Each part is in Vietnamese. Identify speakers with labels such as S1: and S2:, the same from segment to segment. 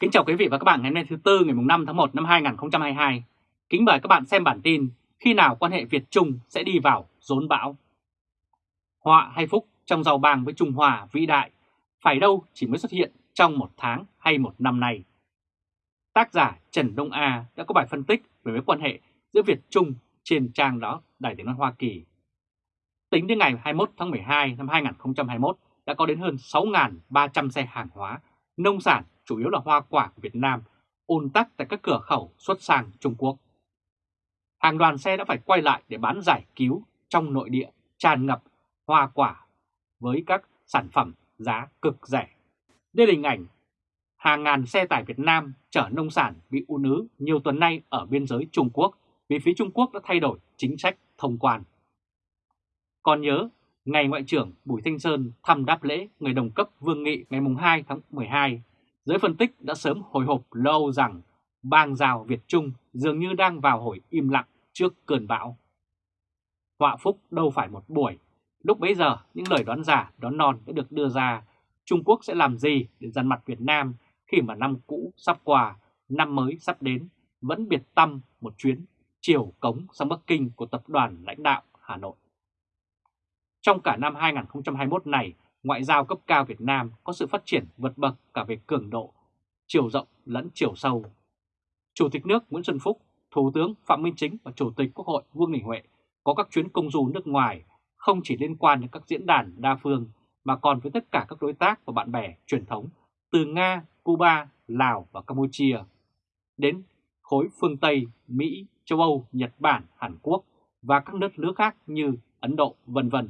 S1: Kính chào quý vị và các bạn ngày hôm nay thứ Tư ngày 5 tháng 1 năm 2022. Kính mời các bạn xem bản tin khi nào quan hệ Việt-Trung sẽ đi vào rốn bão. Họa hay phúc trong giàu bàng với Trung Hoa vĩ đại, phải đâu chỉ mới xuất hiện trong một tháng hay một năm nay. Tác giả Trần Đông A đã có bài phân tích về mối quan hệ giữa Việt-Trung trên trang đó Đài tiếng nói Hoa Kỳ. Tính đến ngày 21 tháng 12 năm 2021 đã có đến hơn 6.300 xe hàng hóa, nông sản chủ yếu là hoa quả của Việt Nam, ùn tắc tại các cửa khẩu xuất sang Trung Quốc. Hàng đoàn xe đã phải quay lại để bán giải cứu trong nội địa tràn ngập hoa quả với các sản phẩm giá cực rẻ. Đây là hình ảnh hàng ngàn xe tải Việt Nam chở nông sản bị ùn ứ nhiều tuần nay ở biên giới Trung Quốc vì phía Trung Quốc đã thay đổi chính sách thông quan. Còn nhớ, ngày Ngoại trưởng Bùi Thanh Sơn thăm đáp lễ người đồng cấp Vương Nghị ngày 2 tháng 12 Giới phân tích đã sớm hồi hộp lâu rằng bang rào Việt Trung dường như đang vào hồi im lặng trước cơn bão. Họa phúc đâu phải một buổi, lúc bấy giờ những lời đoán giả, đoán non đã được đưa ra Trung Quốc sẽ làm gì để dằn mặt Việt Nam khi mà năm cũ sắp qua, năm mới sắp đến, vẫn biệt tâm một chuyến chiều cống sang Bắc Kinh của tập đoàn lãnh đạo Hà Nội. Trong cả năm 2021 này, ngoại giao cấp cao Việt Nam có sự phát triển vượt bậc cả về cường độ, chiều rộng lẫn chiều sâu. Chủ tịch nước Nguyễn Xuân Phúc, Thủ tướng Phạm Minh Chính và Chủ tịch Quốc hội Vương Đình Huệ có các chuyến công du nước ngoài không chỉ liên quan đến các diễn đàn đa phương mà còn với tất cả các đối tác và bạn bè truyền thống từ Nga, Cuba, Lào và Campuchia đến khối phương Tây, Mỹ, châu Âu, Nhật Bản, Hàn Quốc và các nước nước khác như Ấn Độ, vân vân.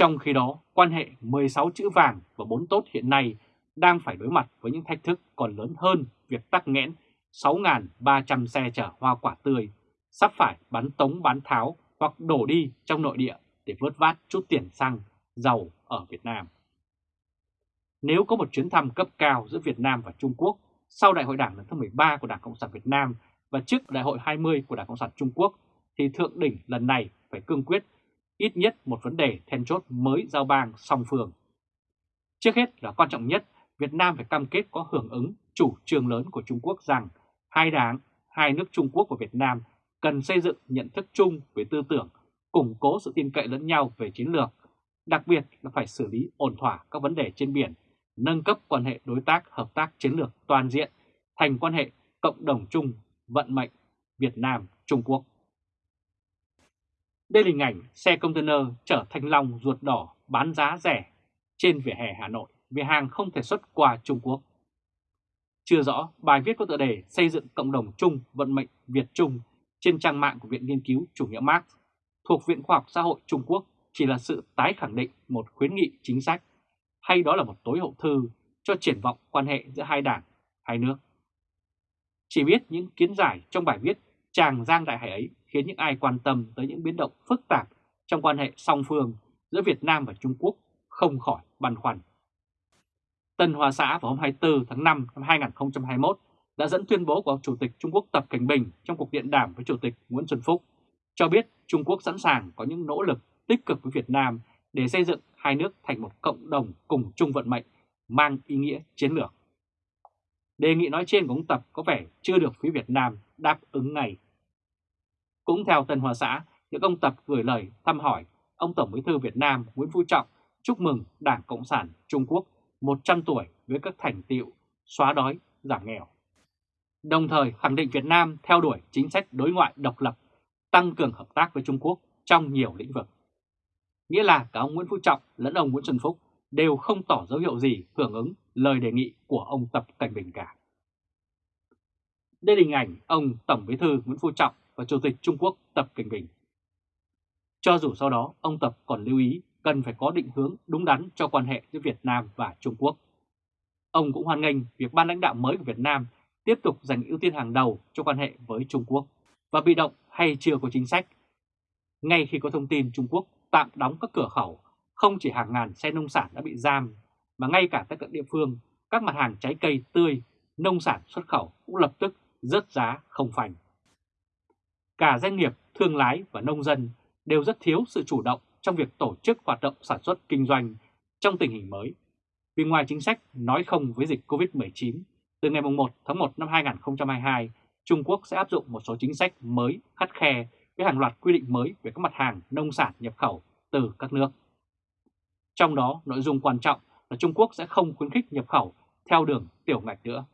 S1: Trong khi đó, quan hệ 16 chữ vàng và 4 tốt hiện nay đang phải đối mặt với những thách thức còn lớn hơn việc tắc nghẽn 6.300 xe chở hoa quả tươi, sắp phải bắn tống bán tháo hoặc đổ đi trong nội địa để vớt vát chút tiền xăng, dầu ở Việt Nam. Nếu có một chuyến thăm cấp cao giữa Việt Nam và Trung Quốc sau Đại hội Đảng lần thứ 13 của Đảng Cộng sản Việt Nam và trước Đại hội 20 của Đảng Cộng sản Trung Quốc, thì thượng đỉnh lần này phải cương quyết ít nhất một vấn đề then chốt mới giao bang song phương. Trước hết là quan trọng nhất, Việt Nam phải cam kết có hưởng ứng chủ trương lớn của Trung Quốc rằng hai đảng, hai nước Trung Quốc và Việt Nam cần xây dựng nhận thức chung về tư tưởng, củng cố sự tin cậy lẫn nhau về chiến lược, đặc biệt là phải xử lý ổn thỏa các vấn đề trên biển, nâng cấp quan hệ đối tác hợp tác chiến lược toàn diện thành quan hệ cộng đồng chung vận mệnh Việt Nam-Trung Quốc. Đây là hình ảnh xe container chở thanh long ruột đỏ bán giá rẻ trên vỉa hè Hà Nội vì hàng không thể xuất qua Trung Quốc. Chưa rõ, bài viết có tựa đề xây dựng cộng đồng chung vận mệnh Việt Trung trên trang mạng của Viện Nghiên cứu Chủ nghĩa Marx thuộc Viện Khoa học Xã hội Trung Quốc chỉ là sự tái khẳng định một khuyến nghị chính sách hay đó là một tối hậu thư cho triển vọng quan hệ giữa hai đảng, hai nước. Chỉ biết những kiến giải trong bài viết Tràng Giang Đại Hải ấy khiến những ai quan tâm tới những biến động phức tạp trong quan hệ song phương giữa Việt Nam và Trung Quốc không khỏi băn khoăn. Tân Hoa Xã vào hôm 24 tháng 5 năm 2021 đã dẫn tuyên bố của Chủ tịch Trung Quốc Tập Cảnh Bình trong cuộc điện đàm với Chủ tịch Nguyễn Xuân Phúc, cho biết Trung Quốc sẵn sàng có những nỗ lực tích cực với Việt Nam để xây dựng hai nước thành một cộng đồng cùng chung vận mệnh mang ý nghĩa chiến lược. Đề nghị nói trên của ông Tập có vẻ chưa được phía Việt Nam đáp ứng ngay. Cũng theo Tân Hoa Xã, những ông Tập gửi lời thăm hỏi ông Tổng Bí thư Việt Nam Nguyễn Phú Trọng chúc mừng Đảng Cộng sản Trung Quốc 100 tuổi với các thành tiệu xóa đói, giảm nghèo. Đồng thời khẳng định Việt Nam theo đuổi chính sách đối ngoại độc lập, tăng cường hợp tác với Trung Quốc trong nhiều lĩnh vực. Nghĩa là cả ông Nguyễn Phú Trọng lẫn ông Nguyễn Xuân Phúc đều không tỏ dấu hiệu gì hưởng ứng lời đề nghị của ông Tập Cảnh Bình cả. Đây là hình ảnh ông Tổng Bí thư Nguyễn Phú Trọng và Chủ tịch Trung Quốc Tập Cảnh Bình. Cho dù sau đó ông Tập còn lưu ý cần phải có định hướng đúng đắn cho quan hệ giữa Việt Nam và Trung Quốc. Ông cũng hoan nghênh việc ban lãnh đạo mới của Việt Nam tiếp tục dành ưu tiên hàng đầu cho quan hệ với Trung Quốc và bị động hay chưa có chính sách. Ngay khi có thông tin Trung Quốc tạm đóng các cửa khẩu, không chỉ hàng ngàn xe nông sản đã bị giam, mà ngay cả tại các địa phương, các mặt hàng trái cây tươi, nông sản xuất khẩu cũng lập tức rớt giá không phanh. Cả doanh nghiệp, thương lái và nông dân đều rất thiếu sự chủ động trong việc tổ chức hoạt động sản xuất kinh doanh trong tình hình mới. Vì ngoài chính sách nói không với dịch COVID-19, từ ngày 1 tháng 1 năm 2022, Trung Quốc sẽ áp dụng một số chính sách mới khắt khe với hàng loạt quy định mới về các mặt hàng nông sản nhập khẩu từ các nước. Trong đó, nội dung quan trọng là Trung Quốc sẽ không khuyến khích nhập khẩu theo đường tiểu ngạch nữa.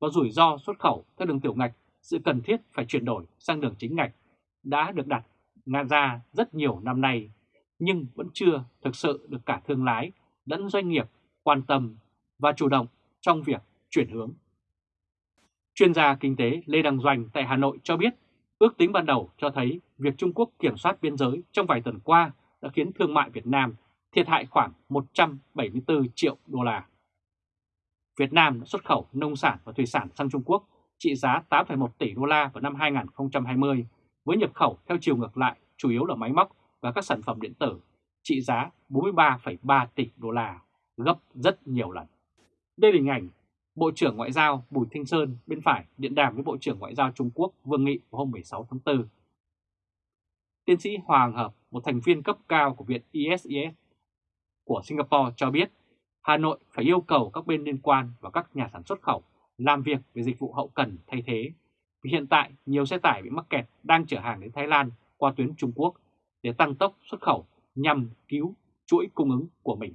S1: Và rủi ro xuất khẩu theo đường tiểu ngạch, sự cần thiết phải chuyển đổi sang đường chính ngạch đã được đặt ra rất nhiều năm nay, nhưng vẫn chưa thực sự được cả thương lái lẫn doanh nghiệp quan tâm và chủ động trong việc chuyển hướng. Chuyên gia kinh tế Lê Đăng Doanh tại Hà Nội cho biết, ước tính ban đầu cho thấy việc Trung Quốc kiểm soát biên giới trong vài tuần qua đã khiến thương mại Việt Nam thiệt hại khoảng 174 triệu đô la. Việt Nam đã xuất khẩu nông sản và thủy sản sang Trung Quốc trị giá 8,1 tỷ đô la vào năm 2020 với nhập khẩu theo chiều ngược lại chủ yếu là máy móc và các sản phẩm điện tử trị giá 43,3 tỷ đô la, gấp rất nhiều lần. Đây là hình ảnh Bộ trưởng Ngoại giao Bùi Thanh Sơn bên phải điện đàm với Bộ trưởng Ngoại giao Trung Quốc Vương Nghị vào hôm 16 tháng 4. Tiến sĩ Hoàng Hợp, một thành viên cấp cao của Viện ISIS của Singapore cho biết Hà Nội phải yêu cầu các bên liên quan và các nhà sản xuất khẩu làm việc về dịch vụ hậu cần thay thế. Vì hiện tại nhiều xe tải bị mắc kẹt đang chở hàng đến Thái Lan qua tuyến Trung Quốc để tăng tốc xuất khẩu nhằm cứu chuỗi cung ứng của mình.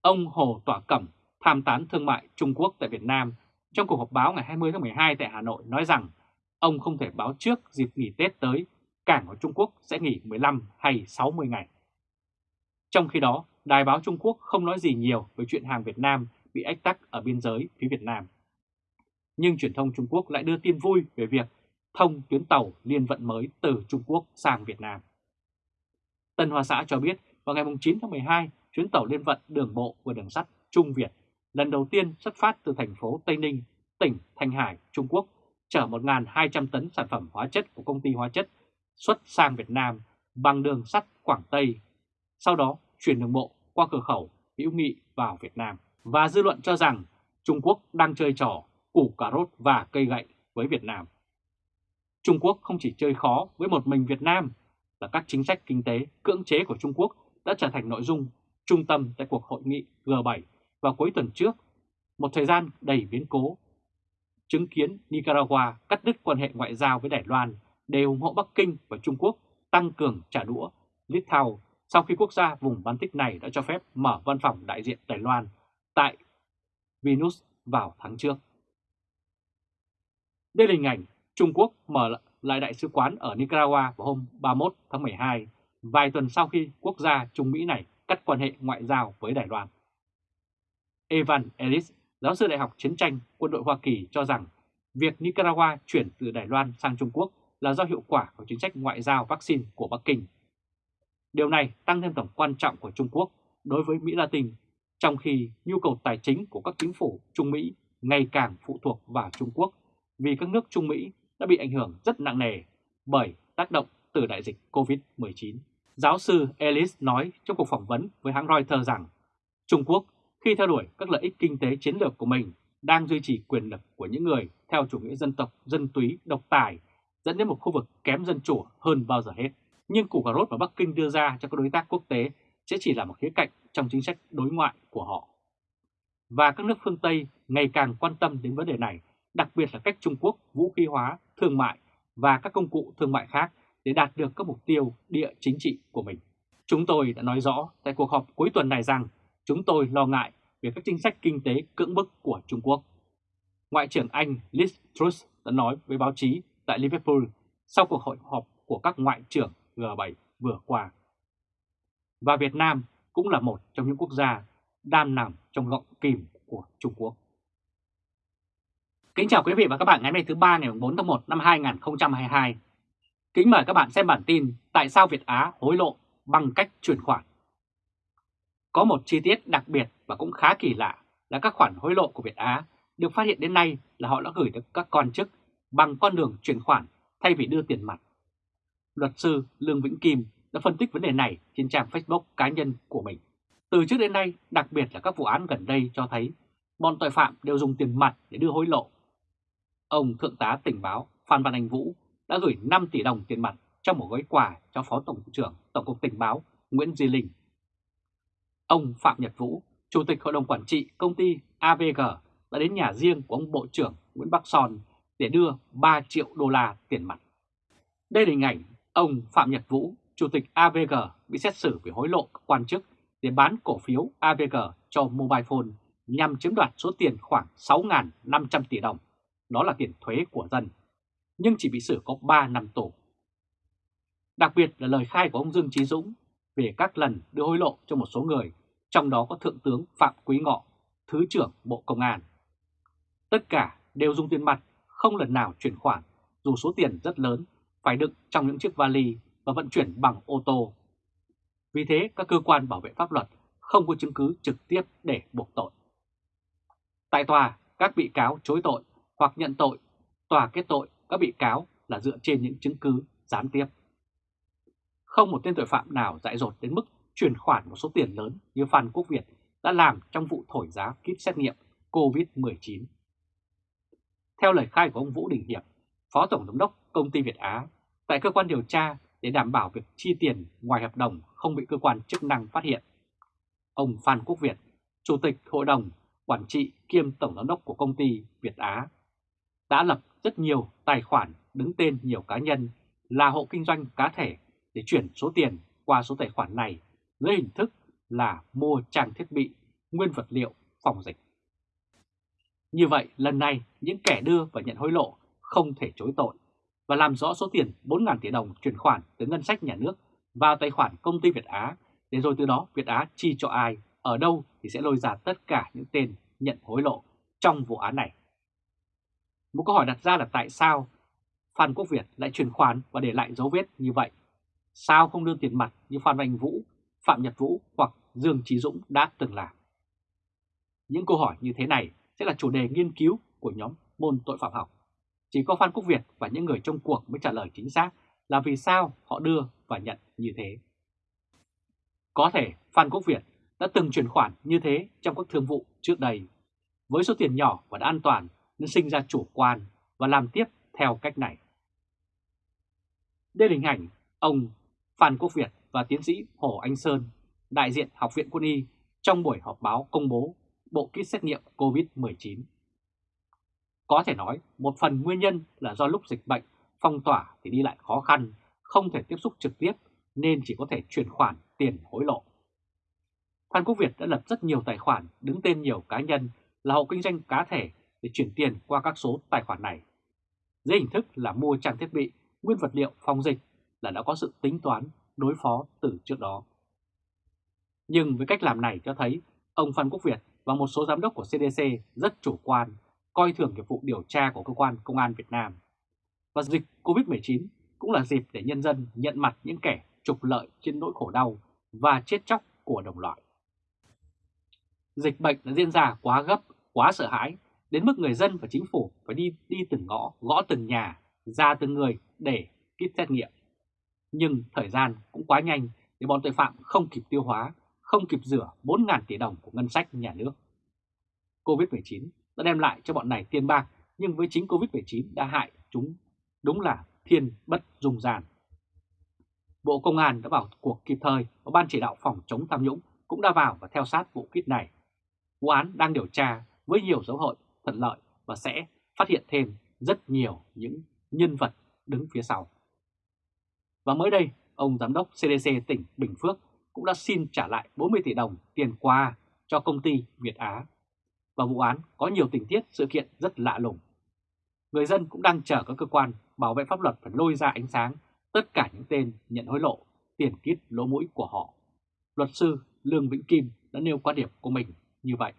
S1: Ông Hồ Tỏa Cẩm, tham tán thương mại Trung Quốc tại Việt Nam, trong cuộc họp báo ngày 20 tháng 12 tại Hà Nội nói rằng ông không thể báo trước dịp nghỉ Tết tới cảng ở Trung Quốc sẽ nghỉ 15 hay 60 ngày. Trong khi đó, Đài báo Trung Quốc không nói gì nhiều về chuyện hàng Việt Nam bị ách tắc ở biên giới phía Việt Nam. Nhưng truyền thông Trung Quốc lại đưa tin vui về việc thông tuyến tàu liên vận mới từ Trung Quốc sang Việt Nam. Tân Hoa Xã cho biết vào ngày 9 tháng 12, chuyến tàu liên vận đường bộ và đường sắt Trung Việt lần đầu tiên xuất phát từ thành phố Tây Ninh, tỉnh Thanh Hải, Trung Quốc, chở 1.200 tấn sản phẩm hóa chất của công ty hóa chất xuất sang Việt Nam bằng đường sắt Quảng Tây, sau đó chuyển đường bộ qua cửa khẩu hữu nghị vào Việt Nam. Và dư luận cho rằng Trung Quốc đang chơi trò củ cà rốt và cây gậy với Việt Nam. Trung Quốc không chỉ chơi khó với một mình Việt Nam, là các chính sách kinh tế cưỡng chế của Trung Quốc đã trở thành nội dung trung tâm tại cuộc hội nghị G7 vào cuối tuần trước, một thời gian đầy biến cố. Chứng kiến Nicaragua cắt đứt quan hệ ngoại giao với Đài Loan để ủng hộ Bắc Kinh và Trung Quốc tăng cường trả đũa Litau sau khi quốc gia vùng Baltic này đã cho phép mở văn phòng đại diện Đài Loan tại Venus vào tháng trước. Đây là hình ảnh Trung Quốc mở lại đại sứ quán ở Nicaragua vào hôm 31 tháng 12, vài tuần sau khi quốc gia Trung Mỹ này cắt quan hệ ngoại giao với Đài Loan. Evan Ellis, giáo sư Đại học Chiến tranh Quân đội Hoa Kỳ cho rằng việc Nicaragua chuyển từ Đài Loan sang Trung Quốc là do hiệu quả của chính sách ngoại giao vaccine của Bắc Kinh. Điều này tăng thêm tầm quan trọng của Trung Quốc đối với Mỹ Latin, trong khi nhu cầu tài chính của các chính phủ Trung Mỹ ngày càng phụ thuộc vào Trung Quốc vì các nước Trung Mỹ đã bị ảnh hưởng rất nặng nề bởi tác động từ đại dịch COVID-19. Giáo sư Ellis nói trong cuộc phỏng vấn với hãng Reuters rằng Trung Quốc khi theo đuổi các lợi ích kinh tế chiến lược của mình đang duy trì quyền lực của những người theo chủ nghĩa dân tộc, dân túy, độc tài dẫn đến một khu vực kém dân chủ hơn bao giờ hết. Nhưng củ cà rốt mà Bắc Kinh đưa ra cho các đối tác quốc tế sẽ chỉ là một khía cạnh trong chính sách đối ngoại của họ. Và các nước phương Tây ngày càng quan tâm đến vấn đề này, đặc biệt là cách Trung Quốc vũ khí hóa, thương mại và các công cụ thương mại khác để đạt được các mục tiêu địa chính trị của mình. Chúng tôi đã nói rõ tại cuộc họp cuối tuần này rằng chúng tôi lo ngại về các chính sách kinh tế cưỡng bức của Trung Quốc. Ngoại trưởng Anh Liz Truss đã nói với báo chí tại Liverpool sau cuộc hội họp của các ngoại trưởng G7 vừa qua. Và Việt Nam cũng là một trong những quốc gia đang nằm trong gọng kìm của Trung Quốc. Kính chào quý vị và các bạn ngày hôm nay thứ ba ngày 4 tháng 1 năm 2022. Kính mời các bạn xem bản tin Tại sao Việt Á hối lộ bằng cách chuyển khoản. Có một chi tiết đặc biệt và cũng khá kỳ lạ là các khoản hối lộ của Việt Á được phát hiện đến nay là họ đã gửi được các quan chức bằng con đường chuyển khoản thay vì đưa tiền mặt. Luật sư Lương Vĩnh Kim đã phân tích vấn đề này trên trang Facebook cá nhân của mình. Từ trước đến nay, đặc biệt là các vụ án gần đây cho thấy bọn tội phạm đều dùng tiền mặt để đưa hối lộ. Ông Thượng tá tình báo Phan Văn Anh Vũ đã gửi 5 tỷ đồng tiền mặt trong một gói quà cho Phó Tổng cục trưởng Tổng cục Tình báo Nguyễn Duy Linh. Ông Phạm Nhật Vũ, Chủ tịch Hội đồng Quản trị công ty AVG đã đến nhà riêng của ông Bộ trưởng Nguyễn Bắc Son để đưa 3 triệu đô la tiền mặt. Đây là hình ảnh ông Phạm Nhật Vũ, Chủ tịch AVG bị xét xử vì hối lộ các quan chức để bán cổ phiếu AVG cho Mobile Phone nhằm chiếm đoạt số tiền khoảng 6.500 tỷ đồng. Đó là tiền thuế của dân, nhưng chỉ bị xử có 3 năm tù. Đặc biệt là lời khai của ông Dương Trí Dũng về các lần đưa hối lộ cho một số người, trong đó có Thượng tướng Phạm Quý Ngọ, Thứ trưởng Bộ Công an. Tất cả đều dùng tiền mặt, không lần nào chuyển khoản, dù số tiền rất lớn, phải đựng trong những chiếc vali và vận chuyển bằng ô tô. Vì thế, các cơ quan bảo vệ pháp luật không có chứng cứ trực tiếp để buộc tội. Tại tòa, các bị cáo chối tội hoặc nhận tội, tòa kết tội các bị cáo là dựa trên những chứng cứ gián tiếp. Không một tên tội phạm nào dại dột đến mức chuyển khoản một số tiền lớn như Phan Quốc Việt đã làm trong vụ thổi giá kit xét nghiệm COVID-19. Theo lời khai của ông Vũ Đình Hiệp, Phó Tổng Giám đốc Công ty Việt Á, tại cơ quan điều tra để đảm bảo việc chi tiền ngoài hợp đồng không bị cơ quan chức năng phát hiện. Ông Phan Quốc Việt, Chủ tịch Hội đồng Quản trị kiêm Tổng Giám đốc của công ty Việt Á, đã lập rất nhiều tài khoản đứng tên nhiều cá nhân là hộ kinh doanh cá thể để chuyển số tiền qua số tài khoản này dưới hình thức là mua trang thiết bị, nguyên vật liệu phòng dịch. Như vậy, lần này những kẻ đưa và nhận hối lộ không thể chối tội và làm rõ số tiền 4.000 tỷ đồng chuyển khoản từ ngân sách nhà nước vào tài khoản công ty Việt Á để rồi từ đó Việt Á chi cho ai, ở đâu thì sẽ lôi ra tất cả những tên nhận hối lộ trong vụ án này. Một câu hỏi đặt ra là tại sao Phan Quốc Việt lại chuyển khoản và để lại dấu vết như vậy? Sao không đưa tiền mặt như Phan Văn Vũ, Phạm Nhật Vũ hoặc Dương Trí Dũng đã từng làm? Những câu hỏi như thế này sẽ là chủ đề nghiên cứu của nhóm môn tội phạm học. Chỉ có Phan Quốc Việt và những người trong cuộc mới trả lời chính xác là vì sao họ đưa và nhận như thế. Có thể Phan Quốc Việt đã từng chuyển khoản như thế trong các thương vụ trước đây. Với số tiền nhỏ và đã an toàn nên sinh ra chủ quan và làm tiếp theo cách này. Đây là hình ảnh ông Phan Quốc Việt và tiến sĩ Hồ Anh Sơn, đại diện Học viện Quân y trong buổi họp báo công bố bộ kit xét nghiệm COVID-19. Có thể nói một phần nguyên nhân là do lúc dịch bệnh phong tỏa thì đi lại khó khăn, không thể tiếp xúc trực tiếp nên chỉ có thể chuyển khoản tiền hối lộ. Phan Quốc Việt đã lập rất nhiều tài khoản đứng tên nhiều cá nhân là hộ kinh doanh cá thể để chuyển tiền qua các số tài khoản này. Dưới hình thức là mua trang thiết bị, nguyên vật liệu phòng dịch là đã có sự tính toán đối phó từ trước đó. Nhưng với cách làm này cho thấy ông Phan Quốc Việt và một số giám đốc của CDC rất chủ quan, coi thường nghiệp vụ điều tra của cơ quan công an Việt Nam. Và dịch COVID-19 cũng là dịp để nhân dân nhận mặt những kẻ trục lợi trên nỗi khổ đau và chết chóc của đồng loại. Dịch bệnh đã diễn ra quá gấp, quá sợ hãi, đến mức người dân và chính phủ phải đi đi từng ngõ, gõ từng nhà, ra từng người để kit xét nghiệm. Nhưng thời gian cũng quá nhanh để bọn tội phạm không kịp tiêu hóa, không kịp rửa 4.000 tỷ đồng của ngân sách nhà nước. Covid-19 đã đem lại cho bọn này tiền bạc, nhưng với chính Covid-19 đã hại chúng đúng là thiên bất dung giàn. Bộ Công an đã vào cuộc kịp thời và Ban chỉ đạo phòng chống tham nhũng cũng đã vào và theo sát vụ kít này. Vụ án đang điều tra với nhiều dấu hiệu thuận lợi và sẽ phát hiện thêm rất nhiều những nhân vật đứng phía sau. Và mới đây, ông Giám đốc CDC tỉnh Bình Phước cũng đã xin trả lại 40 tỷ đồng tiền qua cho công ty Việt Á. Và vụ án có nhiều tình tiết sự kiện rất lạ lùng. Người dân cũng đang chờ các cơ quan bảo vệ pháp luật phải lôi ra ánh sáng tất cả những tên nhận hối lộ, tiền kít lỗ mũi của họ. Luật sư Lương Vĩnh Kim đã nêu quan điểm của mình như vậy.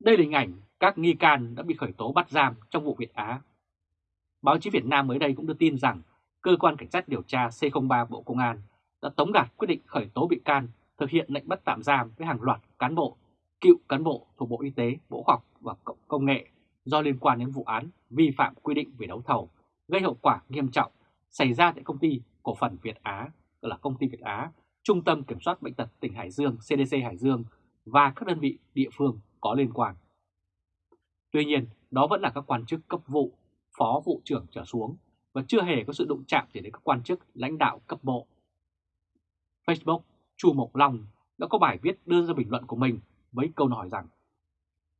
S1: Đây là hình ảnh các nghi can đã bị khởi tố bắt giam trong vụ Việt Á. Báo chí Việt Nam mới đây cũng đưa tin rằng Cơ quan Cảnh sát điều tra C03 Bộ Công an đã tống đạt quyết định khởi tố bị can thực hiện lệnh bắt tạm giam với hàng loạt cán bộ, cựu cán bộ thuộc Bộ Y tế, Bộ Khoa học và Công nghệ do liên quan đến vụ án vi phạm quy định về đấu thầu gây hậu quả nghiêm trọng xảy ra tại công ty cổ phần Việt Á, gọi là công ty Việt Á, Trung tâm Kiểm soát Bệnh tật tỉnh Hải Dương, CDC Hải Dương và các đơn vị địa phương có liên quan. Tuy nhiên, đó vẫn là các quan chức cấp vụ, phó vụ trưởng trở xuống và chưa hề có sự đụng chạm gì đến các quan chức lãnh đạo cấp bộ. Facebook, Chu Mộc Long đã có bài viết đưa ra bình luận của mình với câu hỏi rằng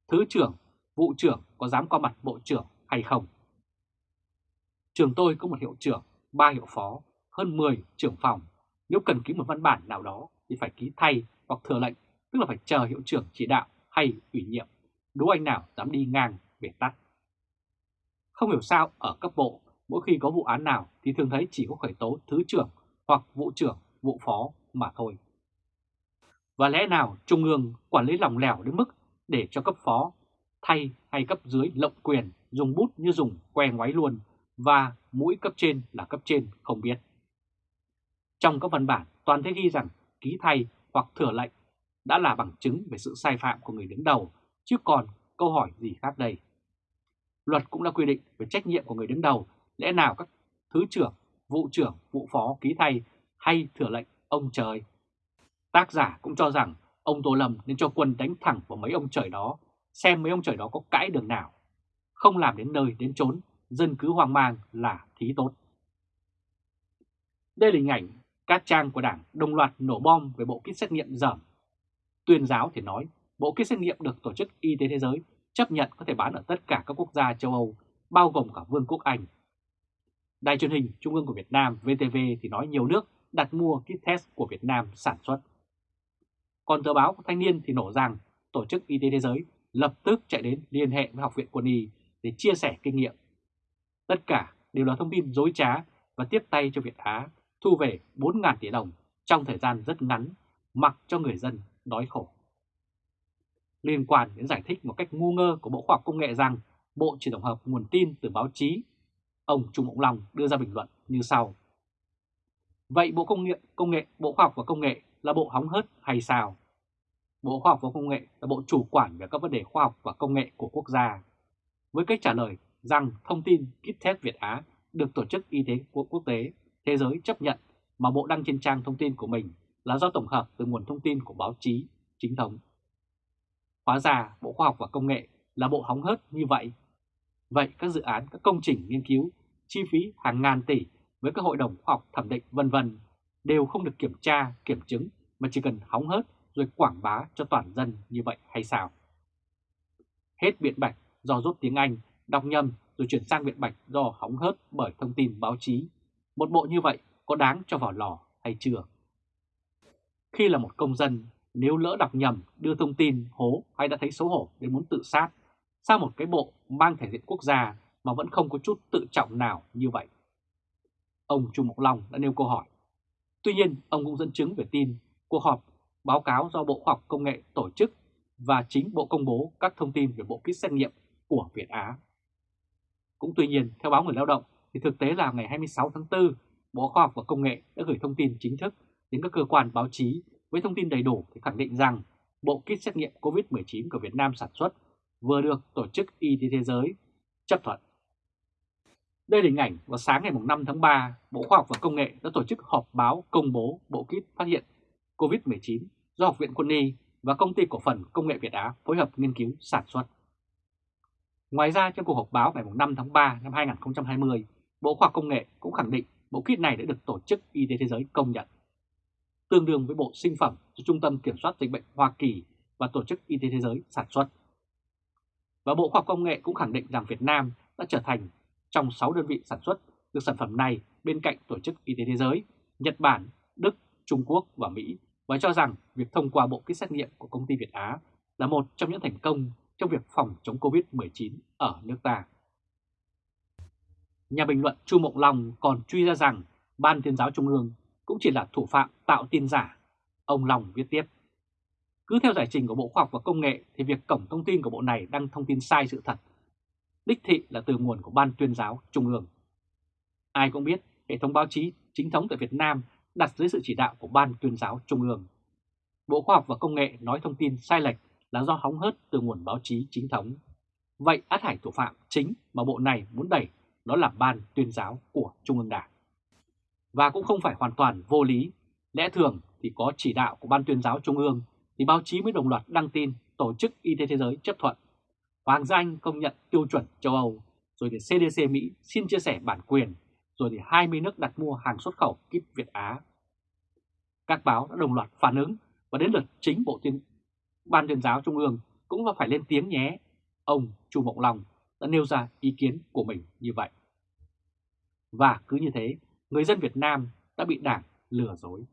S1: Thứ trưởng vụ trưởng có dám qua mặt bộ trưởng hay không. Trường tôi có một hiệu trưởng, ba hiệu phó, hơn 10 trưởng phòng. Nếu cần ký một văn bản nào đó thì phải ký thay hoặc thừa lệnh, tức là phải chờ hiệu trưởng chỉ đạo hay ủy nhiệm. Đố anh nào dám đi ngang về tắt. Không hiểu sao ở cấp bộ, mỗi khi có vụ án nào thì thường thấy chỉ có khởi tố thứ trưởng hoặc vụ trưởng, vụ phó mà thôi. Và lẽ nào Trung ương quản lý lòng lẻo đến mức để cho cấp phó thay hay cấp dưới lộng quyền dùng bút như dùng que ngoáy luôn và mũi cấp trên là cấp trên không biết. Trong các văn bản toàn thấy ghi rằng ký thay hoặc thừa lệnh đã là bằng chứng về sự sai phạm của người đứng đầu, chứ còn câu hỏi gì khác đây. Luật cũng đã quy định về trách nhiệm của người đứng đầu, lẽ nào các thứ trưởng, vụ trưởng, vụ phó ký thay hay thừa lệnh ông trời. Tác giả cũng cho rằng ông Tô Lâm nên cho quân đánh thẳng vào mấy ông trời đó, xem mấy ông trời đó có cãi đường nào. Không làm đến nơi đến chốn, dân cứ hoang mang là thí tốt. Đây là hình ảnh các trang của Đảng đồng loạt nổ bom về bộ kit xét nghiệm dởm. Tuyên giáo thì nói bộ kit xét nghiệm được Tổ chức Y tế Thế giới chấp nhận có thể bán ở tất cả các quốc gia châu Âu, bao gồm cả Vương quốc Anh. Đài truyền hình Trung ương của Việt Nam VTV thì nói nhiều nước đặt mua kit test của Việt Nam sản xuất. Còn tờ báo Thanh niên thì nổ rằng Tổ chức Y tế Thế giới lập tức chạy đến liên hệ với Học viện Quân y để chia sẻ kinh nghiệm. Tất cả đều là thông tin dối trá và tiếp tay cho Việt Á thu về 4.000 tỷ đồng trong thời gian rất ngắn, mặc cho người dân đói khổ. Liên quan đến giải thích một cách ngu ngơ của Bộ Khoa học Công nghệ rằng Bộ chỉ tổng hợp nguồn tin từ báo chí, ông Trung Mộng Long đưa ra bình luận như sau. Vậy Bộ Công nghệ, Công nghệ, Bộ Khoa học và Công nghệ là bộ hóng hớt hay sao? Bộ Khoa học và Công nghệ là bộ chủ quản về các vấn đề khoa học và công nghệ của quốc gia. Với cách trả lời rằng thông tin kit test Việt Á được Tổ chức Y tế Quốc tế Thế giới chấp nhận mà Bộ đăng trên trang thông tin của mình là do tổng hợp từ nguồn thông tin của báo chí chính thống. Hóa ra Bộ Khoa học và Công nghệ là bộ hóng hớt như vậy. Vậy các dự án, các công trình nghiên cứu, chi phí hàng ngàn tỷ với các hội đồng khoa học thẩm định vân vân đều không được kiểm tra, kiểm chứng mà chỉ cần hóng hớt rồi quảng bá cho toàn dân như vậy hay sao? Hết biện bạch do rút tiếng Anh, đọc nhầm rồi chuyển sang biện bạch do hóng hớt bởi thông tin báo chí. Một bộ như vậy có đáng cho vào lò hay chưa? Khi là một công dân, nếu lỡ đọc nhầm đưa thông tin hố hay đã thấy xấu hổ đến muốn tự sát, sao một cái bộ mang thể diện quốc gia mà vẫn không có chút tự trọng nào như vậy? Ông Trung Mộc Long đã nêu câu hỏi. Tuy nhiên, ông cũng dẫn chứng về tin cuộc họp báo cáo do Bộ Khoa học Công nghệ tổ chức và chính Bộ công bố các thông tin về bộ kit xét nghiệm của Việt Á. Cũng tuy nhiên, theo báo Người Lao động, thì thực tế là ngày 26 tháng 4, Bộ Khoa học và Công nghệ đã gửi thông tin chính thức đến các cơ quan báo chí với thông tin đầy đủ để khẳng định rằng bộ kit xét nghiệm COVID-19 của Việt Nam sản xuất vừa được Tổ chức Y tế Thế giới chấp thuận. Đây là hình ảnh vào sáng ngày 5 tháng 3, Bộ Khoa học và Công nghệ đã tổ chức họp báo công bố bộ kit phát hiện COVID-19 do Học viện Quân y và Công ty Cổ phần Công nghệ Việt Á phối hợp nghiên cứu sản xuất. Ngoài ra trong cuộc họp báo ngày 5 tháng 3 năm 2020, Bộ Khoa học Công nghệ cũng khẳng định bộ kit này đã được Tổ chức Y tế Thế giới công nhận. Tương đương với bộ sinh phẩm do Trung tâm Kiểm soát Dịch bệnh Hoa Kỳ và Tổ chức Y tế Thế giới sản xuất. Và Bộ Khoa học Công nghệ cũng khẳng định rằng Việt Nam đã trở thành trong 6 đơn vị sản xuất được sản phẩm này bên cạnh Tổ chức Y tế Thế giới, Nhật Bản, Đức, Trung Quốc và Mỹ và cho rằng việc thông qua bộ kit xét nghiệm của công ty Việt Á là một trong những thành công trong việc phòng chống Covid-19 ở nước ta. Nhà bình luận Chu Mộng Long còn truy ra rằng Ban tuyên giáo Trung ương cũng chỉ là thủ phạm tạo tin giả. Ông Long viết tiếp. Cứ theo giải trình của Bộ Khoa học và Công nghệ thì việc cổng thông tin của bộ này đăng thông tin sai sự thật. Đích thị là từ nguồn của Ban tuyên giáo Trung ương. Ai cũng biết hệ thống báo chí chính thống tại Việt Nam đặt dưới sự chỉ đạo của Ban tuyên giáo Trung ương. Bộ Khoa học và Công nghệ nói thông tin sai lệch là do hóng hớt từ nguồn báo chí chính thống. Vậy át hải thủ phạm chính mà bộ này muốn đẩy đó là Ban tuyên giáo của Trung ương Đảng. Và cũng không phải hoàn toàn vô lý, lẽ thường thì có chỉ đạo của Ban tuyên giáo Trung ương thì báo chí mới đồng loạt đăng tin Tổ chức Y tế Thế giới chấp thuận. Hoàng gia Anh công nhận tiêu chuẩn châu Âu, rồi thì CDC Mỹ xin chia sẻ bản quyền rồi thì 20 nước đặt mua hàng xuất khẩu kíp Việt Á. Các báo đã đồng loạt phản ứng và đến lượt chính Bộ Tuyên Ban tuyên giáo Trung ương cũng phải lên tiếng nhé. Ông Chu Mộng Long đã nêu ra ý kiến của mình như vậy. Và cứ như thế, người dân Việt Nam đã bị đảng lừa dối.